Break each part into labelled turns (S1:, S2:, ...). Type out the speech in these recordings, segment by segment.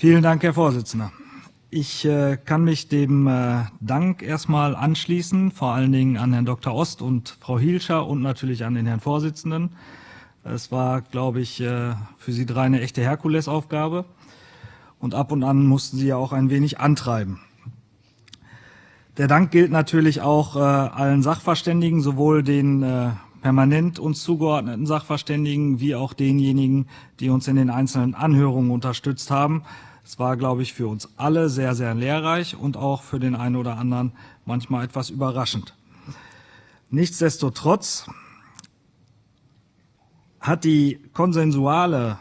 S1: Vielen Dank, Herr Vorsitzender. Ich äh, kann mich dem äh, Dank erstmal anschließen, vor allen Dingen an Herrn Dr. Ost und Frau Hielscher und natürlich an den Herrn Vorsitzenden. Es war, glaube ich, äh, für Sie drei eine echte Herkulesaufgabe. Und ab und an mussten Sie ja auch ein wenig antreiben. Der Dank gilt natürlich auch äh, allen Sachverständigen, sowohl den äh, permanent uns zugeordneten Sachverständigen wie auch denjenigen, die uns in den einzelnen Anhörungen unterstützt haben. Es war, glaube ich, für uns alle sehr, sehr lehrreich und auch für den einen oder anderen manchmal etwas überraschend. Nichtsdestotrotz hat die konsensuale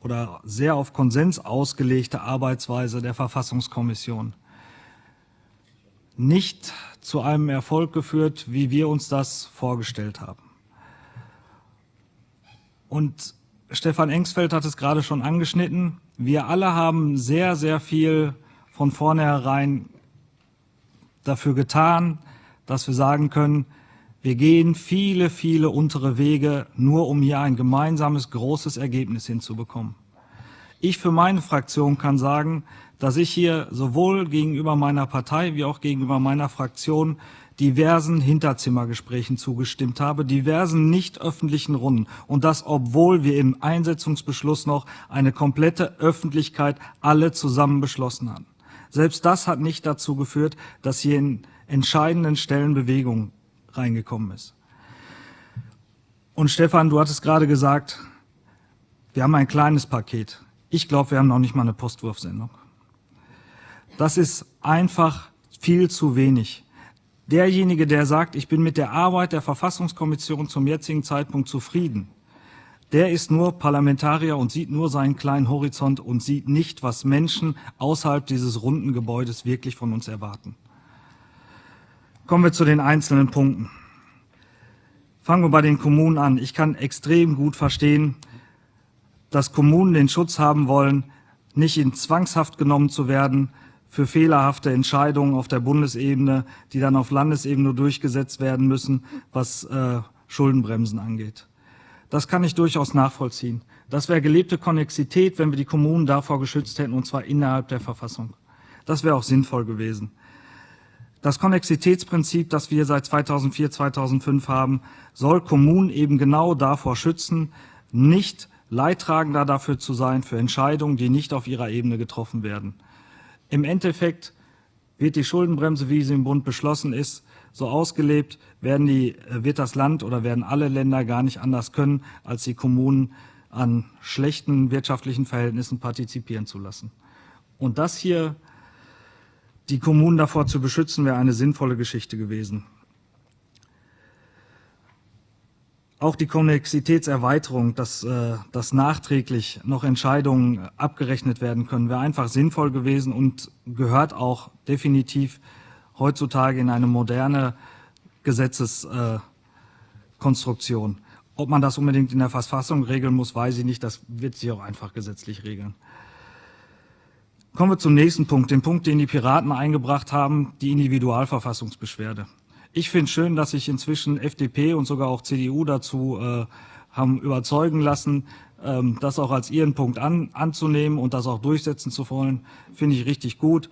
S1: oder sehr auf Konsens ausgelegte Arbeitsweise der Verfassungskommission nicht zu einem Erfolg geführt, wie wir uns das vorgestellt haben. Und Stefan Engsfeld hat es gerade schon angeschnitten. Wir alle haben sehr, sehr viel von vornherein dafür getan, dass wir sagen können, wir gehen viele, viele untere Wege, nur um hier ein gemeinsames, großes Ergebnis hinzubekommen. Ich für meine Fraktion kann sagen, dass ich hier sowohl gegenüber meiner Partei wie auch gegenüber meiner Fraktion diversen Hinterzimmergesprächen zugestimmt habe, diversen nicht öffentlichen Runden. Und das, obwohl wir im Einsetzungsbeschluss noch eine komplette Öffentlichkeit alle zusammen beschlossen haben. Selbst das hat nicht dazu geführt, dass hier in entscheidenden Stellen Bewegung reingekommen ist. Und Stefan, du hattest gerade gesagt, wir haben ein kleines Paket. Ich glaube, wir haben noch nicht mal eine Postwurfsendung. Das ist einfach viel zu wenig derjenige, der sagt, ich bin mit der Arbeit der Verfassungskommission zum jetzigen Zeitpunkt zufrieden, der ist nur Parlamentarier und sieht nur seinen kleinen Horizont und sieht nicht, was Menschen außerhalb dieses runden Gebäudes wirklich von uns erwarten. Kommen wir zu den einzelnen Punkten. Fangen wir bei den Kommunen an. Ich kann extrem gut verstehen, dass Kommunen den Schutz haben wollen, nicht in Zwangshaft genommen zu werden, für fehlerhafte Entscheidungen auf der Bundesebene, die dann auf Landesebene durchgesetzt werden müssen, was äh, Schuldenbremsen angeht. Das kann ich durchaus nachvollziehen. Das wäre gelebte Konnexität, wenn wir die Kommunen davor geschützt hätten, und zwar innerhalb der Verfassung. Das wäre auch sinnvoll gewesen. Das Konnexitätsprinzip, das wir seit 2004, 2005 haben, soll Kommunen eben genau davor schützen, nicht Leidtragender dafür zu sein für Entscheidungen, die nicht auf ihrer Ebene getroffen werden. Im Endeffekt wird die Schuldenbremse, wie sie im Bund beschlossen ist, so ausgelebt, werden die, wird das Land oder werden alle Länder gar nicht anders können, als die Kommunen an schlechten wirtschaftlichen Verhältnissen partizipieren zu lassen. Und das hier, die Kommunen davor zu beschützen, wäre eine sinnvolle Geschichte gewesen. Auch die Konnexitätserweiterung, dass, äh, dass nachträglich noch Entscheidungen abgerechnet werden können, wäre einfach sinnvoll gewesen und gehört auch definitiv heutzutage in eine moderne Gesetzeskonstruktion. Ob man das unbedingt in der Verfassung regeln muss, weiß ich nicht. Das wird sich auch einfach gesetzlich regeln. Kommen wir zum nächsten Punkt, den Punkt, den die Piraten eingebracht haben, die Individualverfassungsbeschwerde. Ich finde schön, dass sich inzwischen FDP und sogar auch CDU dazu äh, haben überzeugen lassen, ähm, das auch als ihren Punkt an, anzunehmen und das auch durchsetzen zu wollen. Finde ich richtig gut.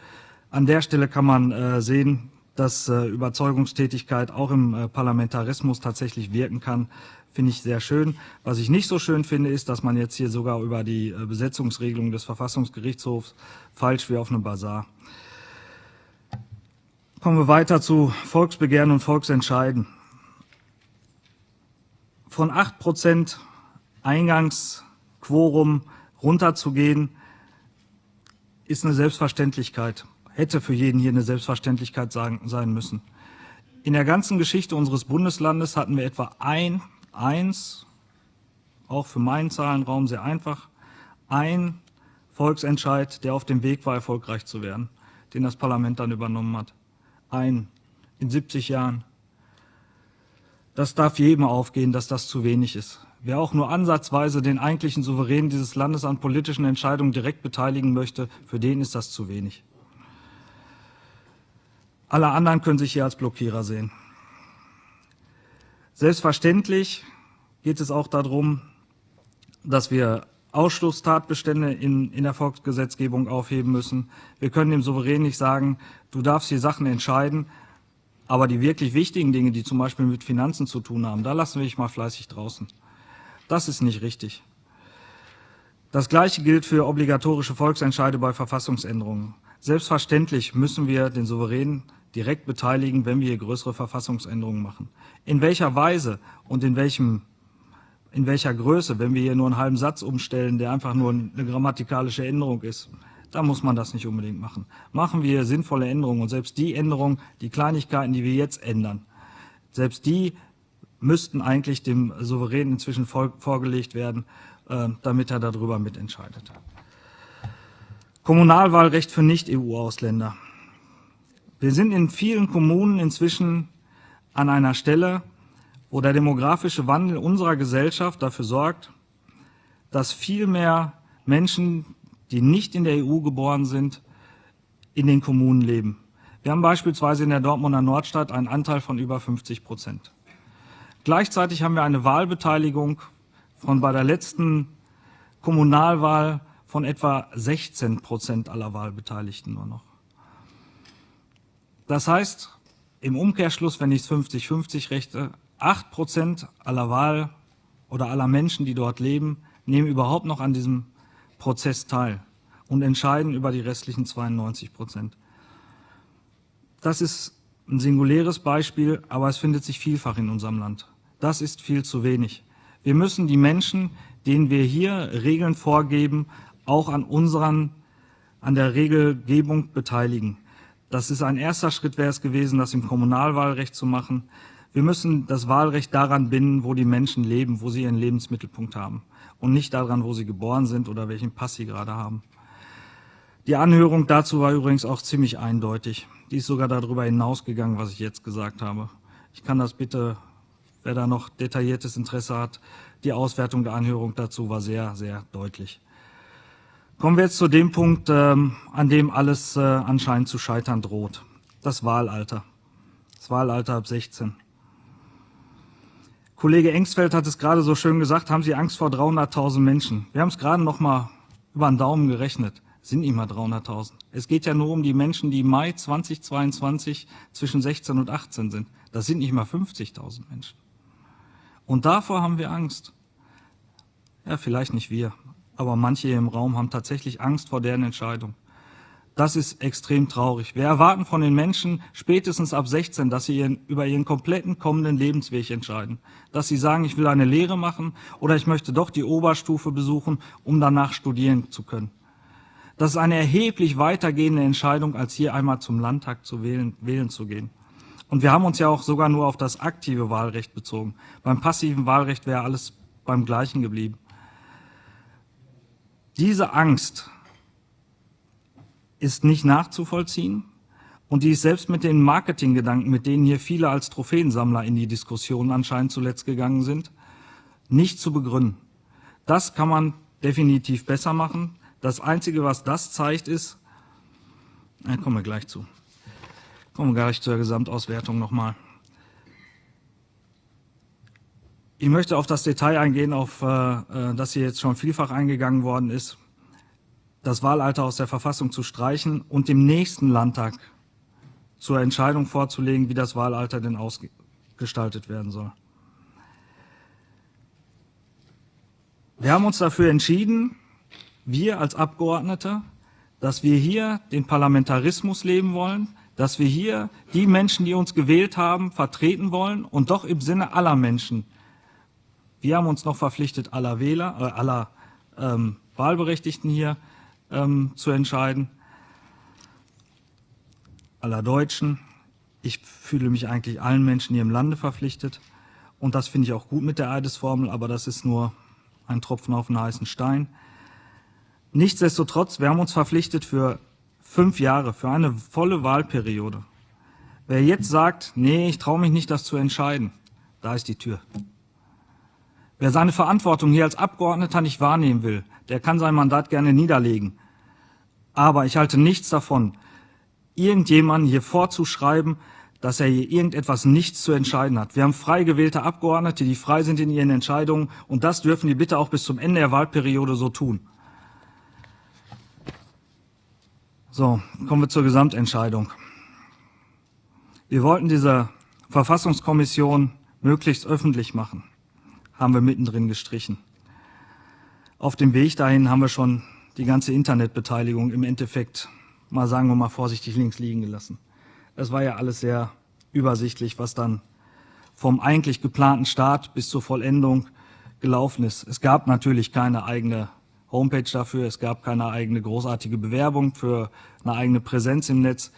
S1: An der Stelle kann man äh, sehen, dass äh, Überzeugungstätigkeit auch im äh, Parlamentarismus tatsächlich wirken kann. Finde ich sehr schön. Was ich nicht so schön finde, ist, dass man jetzt hier sogar über die äh, Besetzungsregelung des Verfassungsgerichtshofs falsch wie auf einem Bazar Kommen wir weiter zu Volksbegehren und Volksentscheiden. Von 8 Prozent Eingangsquorum runterzugehen, ist eine Selbstverständlichkeit, hätte für jeden hier eine Selbstverständlichkeit sein müssen. In der ganzen Geschichte unseres Bundeslandes hatten wir etwa ein, eins, auch für meinen Zahlenraum sehr einfach, ein Volksentscheid, der auf dem Weg war, erfolgreich zu werden, den das Parlament dann übernommen hat ein in 70 Jahren. Das darf jedem aufgehen, dass das zu wenig ist. Wer auch nur ansatzweise den eigentlichen Souverän dieses Landes an politischen Entscheidungen direkt beteiligen möchte, für den ist das zu wenig. Alle anderen können sich hier als Blockierer sehen. Selbstverständlich geht es auch darum, dass wir Ausschlusstatbestände in, in der Volksgesetzgebung aufheben müssen. Wir können dem Souverän nicht sagen, du darfst hier Sachen entscheiden, aber die wirklich wichtigen Dinge, die zum Beispiel mit Finanzen zu tun haben, da lassen wir dich mal fleißig draußen. Das ist nicht richtig. Das Gleiche gilt für obligatorische Volksentscheide bei Verfassungsänderungen. Selbstverständlich müssen wir den Souverän direkt beteiligen, wenn wir hier größere Verfassungsänderungen machen. In welcher Weise und in welchem in welcher Größe, wenn wir hier nur einen halben Satz umstellen, der einfach nur eine grammatikalische Änderung ist, da muss man das nicht unbedingt machen. Machen wir sinnvolle Änderungen und selbst die Änderungen, die Kleinigkeiten, die wir jetzt ändern, selbst die müssten eigentlich dem Souverän inzwischen vorgelegt werden, äh, damit er darüber mitentscheidet. Kommunalwahlrecht für Nicht-EU-Ausländer. Wir sind in vielen Kommunen inzwischen an einer Stelle, wo der demografische Wandel unserer Gesellschaft dafür sorgt, dass viel mehr Menschen, die nicht in der EU geboren sind, in den Kommunen leben. Wir haben beispielsweise in der Dortmunder Nordstadt einen Anteil von über 50 Prozent. Gleichzeitig haben wir eine Wahlbeteiligung von bei der letzten Kommunalwahl von etwa 16 Prozent aller Wahlbeteiligten nur noch. Das heißt, im Umkehrschluss, wenn ich es 50-50 rechte, 8 Prozent aller Wahl oder aller Menschen, die dort leben, nehmen überhaupt noch an diesem Prozess teil und entscheiden über die restlichen 92 Prozent. Das ist ein singuläres Beispiel, aber es findet sich vielfach in unserem Land. Das ist viel zu wenig. Wir müssen die Menschen, denen wir hier Regeln vorgeben, auch an unseren, an der Regelgebung beteiligen. Das ist ein erster Schritt wäre es gewesen, das im Kommunalwahlrecht zu machen. Wir müssen das Wahlrecht daran binden, wo die Menschen leben, wo sie ihren Lebensmittelpunkt haben und nicht daran, wo sie geboren sind oder welchen Pass sie gerade haben. Die Anhörung dazu war übrigens auch ziemlich eindeutig. Die ist sogar darüber hinausgegangen, was ich jetzt gesagt habe. Ich kann das bitte, wer da noch detailliertes Interesse hat, die Auswertung der Anhörung dazu war sehr, sehr deutlich. Kommen wir jetzt zu dem Punkt, ähm, an dem alles äh, anscheinend zu scheitern droht. Das Wahlalter. Das Wahlalter ab 16. Kollege Engsfeld hat es gerade so schön gesagt, haben Sie Angst vor 300.000 Menschen. Wir haben es gerade noch mal über den Daumen gerechnet. Sind nicht mal 300.000. Es geht ja nur um die Menschen, die Mai 2022 zwischen 16 und 18 sind. Das sind nicht mal 50.000 Menschen. Und davor haben wir Angst. Ja, vielleicht nicht wir, aber manche hier im Raum haben tatsächlich Angst vor deren Entscheidung. Das ist extrem traurig. Wir erwarten von den Menschen spätestens ab 16, dass sie ihren, über ihren kompletten kommenden Lebensweg entscheiden. Dass sie sagen, ich will eine Lehre machen oder ich möchte doch die Oberstufe besuchen, um danach studieren zu können. Das ist eine erheblich weitergehende Entscheidung, als hier einmal zum Landtag zu wählen, wählen zu gehen. Und wir haben uns ja auch sogar nur auf das aktive Wahlrecht bezogen. Beim passiven Wahlrecht wäre alles beim Gleichen geblieben. Diese Angst ist nicht nachzuvollziehen und die ist selbst mit den Marketinggedanken, mit denen hier viele als Trophäensammler in die Diskussion anscheinend zuletzt gegangen sind, nicht zu begründen. Das kann man definitiv besser machen. Das Einzige, was das zeigt, ist, da kommen wir gleich zu, kommen wir gleich zur Gesamtauswertung nochmal. Ich möchte auf das Detail eingehen, auf äh, äh, das hier jetzt schon vielfach eingegangen worden ist das Wahlalter aus der Verfassung zu streichen und dem nächsten Landtag zur Entscheidung vorzulegen, wie das Wahlalter denn ausgestaltet werden soll. Wir haben uns dafür entschieden, wir als Abgeordnete, dass wir hier den Parlamentarismus leben wollen, dass wir hier die Menschen, die uns gewählt haben, vertreten wollen und doch im Sinne aller Menschen. Wir haben uns noch verpflichtet, aller Wähler, äh, aller ähm, Wahlberechtigten hier, ähm, zu entscheiden, aller Deutschen. Ich fühle mich eigentlich allen Menschen hier im Lande verpflichtet. Und das finde ich auch gut mit der Eidesformel, aber das ist nur ein Tropfen auf den heißen Stein. Nichtsdestotrotz, wir haben uns verpflichtet für fünf Jahre, für eine volle Wahlperiode. Wer jetzt sagt, nee, ich traue mich nicht, das zu entscheiden, da ist die Tür. Wer seine Verantwortung hier als Abgeordneter nicht wahrnehmen will, der kann sein Mandat gerne niederlegen. Aber ich halte nichts davon, irgendjemanden hier vorzuschreiben, dass er hier irgendetwas nichts zu entscheiden hat. Wir haben frei gewählte Abgeordnete, die frei sind in ihren Entscheidungen, und das dürfen die bitte auch bis zum Ende der Wahlperiode so tun. So, kommen wir zur Gesamtentscheidung. Wir wollten diese Verfassungskommission möglichst öffentlich machen, haben wir mittendrin gestrichen. Auf dem Weg dahin haben wir schon die ganze Internetbeteiligung im Endeffekt, mal sagen wir mal vorsichtig, links liegen gelassen. Es war ja alles sehr übersichtlich, was dann vom eigentlich geplanten Start bis zur Vollendung gelaufen ist. Es gab natürlich keine eigene Homepage dafür, es gab keine eigene großartige Bewerbung für eine eigene Präsenz im Netz.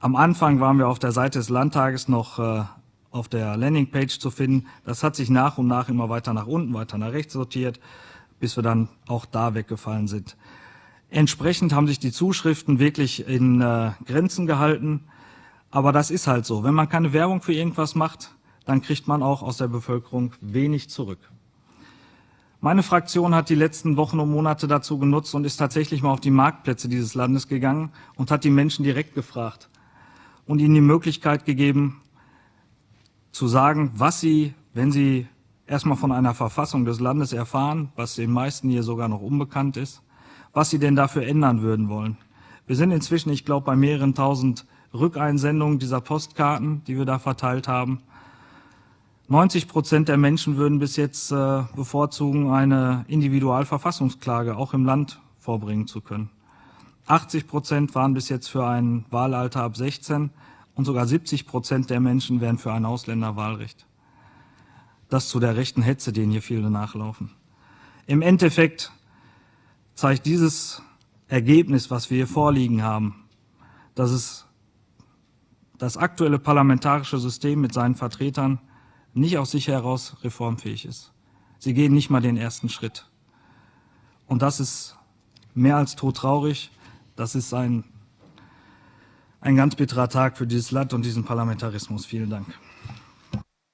S1: Am Anfang waren wir auf der Seite des Landtages noch äh, auf der Landingpage zu finden. Das hat sich nach und nach immer weiter nach unten, weiter nach rechts sortiert, bis wir dann auch da weggefallen sind. Entsprechend haben sich die Zuschriften wirklich in äh, Grenzen gehalten. Aber das ist halt so. Wenn man keine Werbung für irgendwas macht, dann kriegt man auch aus der Bevölkerung wenig zurück. Meine Fraktion hat die letzten Wochen und Monate dazu genutzt und ist tatsächlich mal auf die Marktplätze dieses Landes gegangen und hat die Menschen direkt gefragt und ihnen die Möglichkeit gegeben, zu sagen, was sie, wenn sie erstmal von einer Verfassung des Landes erfahren, was den meisten hier sogar noch unbekannt ist, was sie denn dafür ändern würden wollen. Wir sind inzwischen, ich glaube, bei mehreren tausend Rückeinsendungen dieser Postkarten, die wir da verteilt haben. 90 Prozent der Menschen würden bis jetzt äh, bevorzugen, eine Individualverfassungsklage auch im Land vorbringen zu können. 80 Prozent waren bis jetzt für ein Wahlalter ab 16 und sogar 70 Prozent der Menschen wären für ein Ausländerwahlrecht. Das zu der rechten Hetze, denen hier viele nachlaufen. Im Endeffekt zeigt dieses Ergebnis, was wir hier vorliegen haben, dass es das aktuelle parlamentarische System mit seinen Vertretern nicht aus sich heraus reformfähig ist. Sie gehen nicht mal den ersten Schritt. Und das ist mehr als todtraurig. Das ist ein, ein ganz bitterer Tag für dieses Land und diesen Parlamentarismus. Vielen Dank.